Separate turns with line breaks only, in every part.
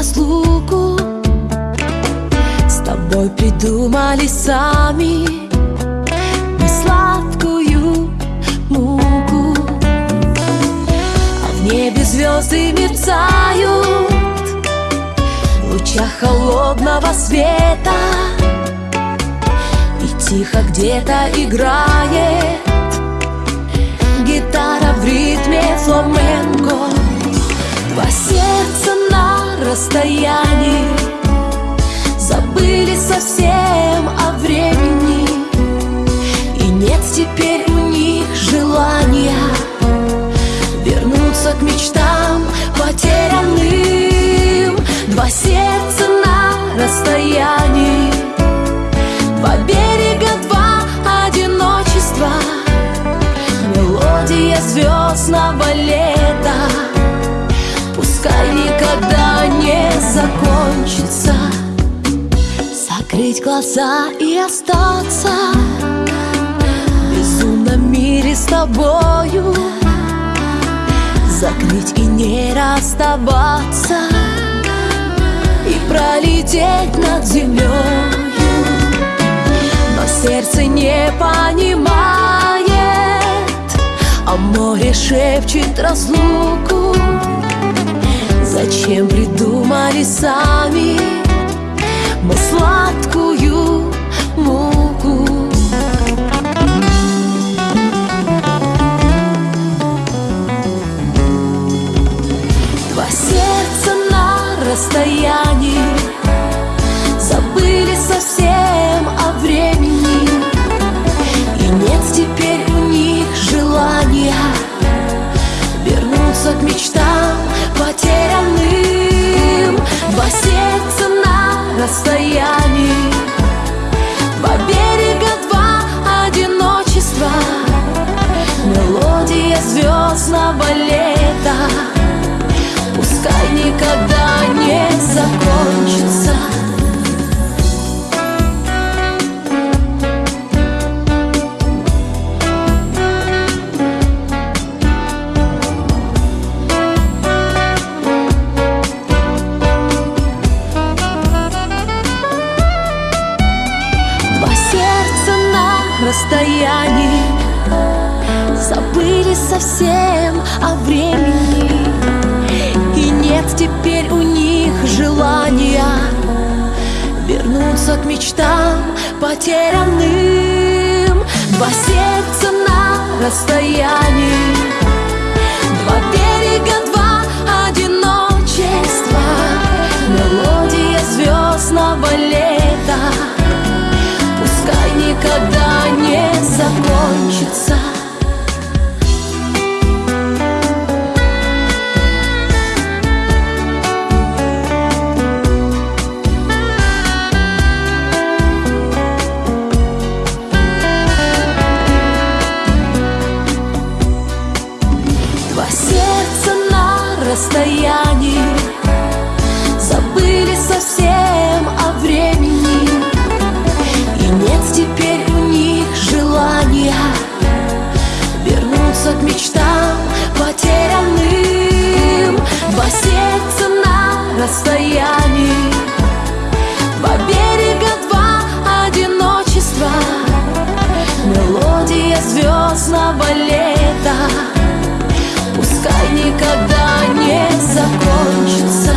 разлуку. С тобой придумали сами Несладкую муку. А в небе звезды мерцают В лучах холодного света. И тихо где-то играет Гитара в ритме фламенко. Два сердца расстоянии. Забыли совсем о времени. И нет теперь у них желания Вернуться к мечтам потерянным. Два сердца на расстоянии Два берега, два одиночества Мелодия звездного лета. Пускай никогда не закончится. Закрыть глаза и остаться. В безумном мире с тобою. Закрыть и не расставаться. И пролететь над землей Но сердце не понимает А море шепчет разлуку. Зачем придумали сами Мы сладкую расстоянии. Забыли совсем о времени. И нет теперь у них желания Вернуться к мечтам потерянным. Два сердца на расстоянии. Два берега, два одиночества. Мелодия звездного лета никогда не закончится звездного лета. Пускай никогда не закончится.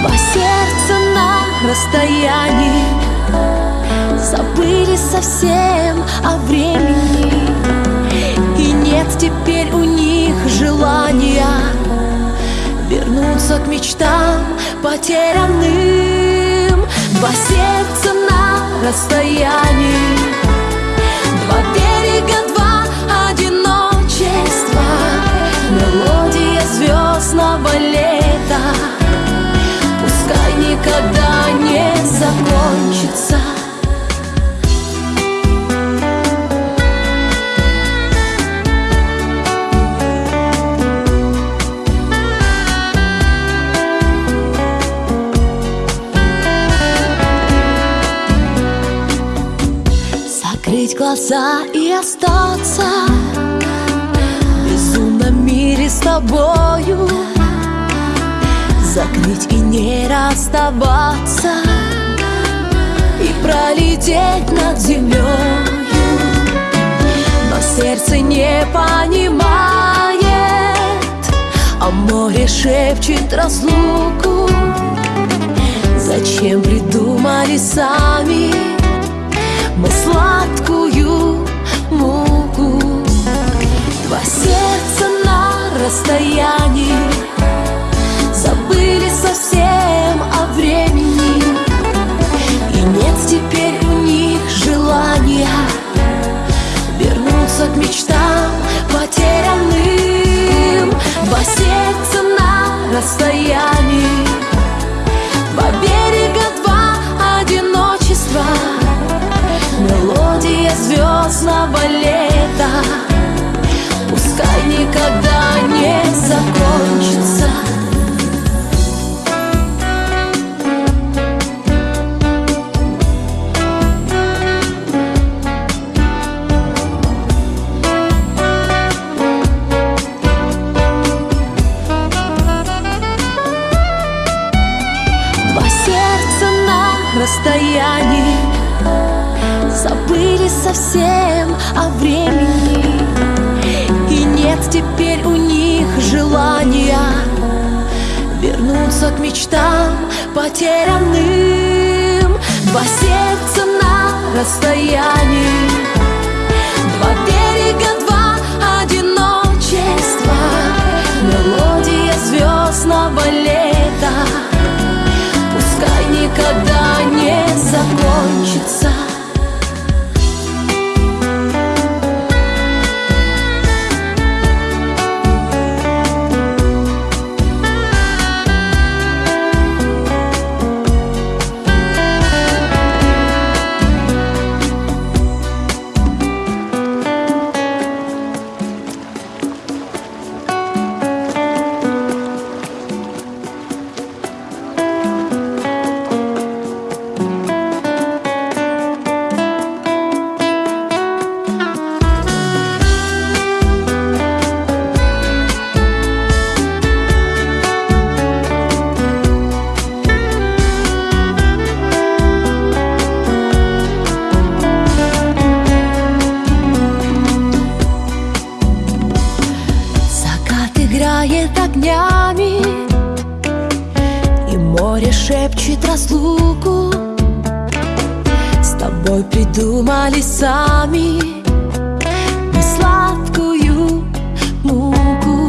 Два сердца на расстоянии Забыли совсем о времени. И нет теперь у них желания Вернуться к мечтам потерянным. Два сердца на расстоянии Два берега, два одиночества Мелодия звездного лета. Пускай никогда не закончится глаза и остаться В безумном мире с тобою. Закрыть и не расставаться И пролететь над землей Но сердце не понимает А море шепчет разлуку. Зачем придумали сами Мы сладкую Два сердца на расстоянии. Забыли совсем Пускай никогда не закончится. Два сердца на расстоянии Забыли совсем о времени нет теперь у них желания Вернуться к мечтам потерянным. Два сердца на расстоянии придумали сами Мы сладкую муку.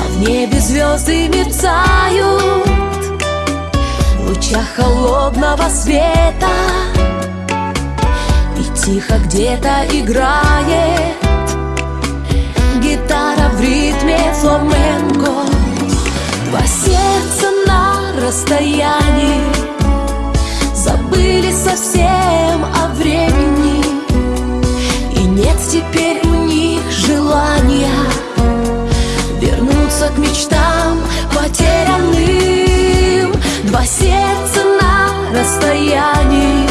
А в небе звезды мерцают В лучах холодного света. И тихо где-то играет Гитара в ритме фламенко Два сердца на расстоянии совсем о времени. И нет теперь у них желания Вернуться к мечтам потерянным. Два сердца на расстоянии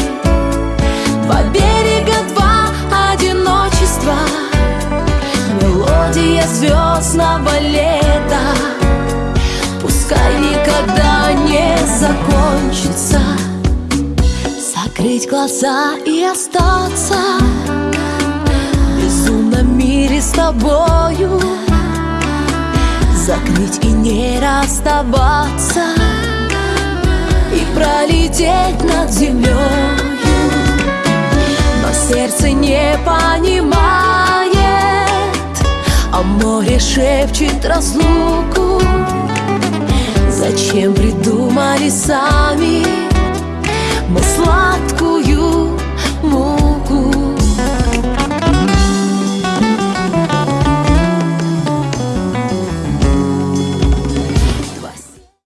Два берега, два одиночества Мелодия звездного лета Закрыть глаза и остаться В безумном мире с тобою. Закрыть и не расставаться И пролететь над землей но сердце не понимает А море шепчет разлуку. Зачем придумали сами ми сладкою.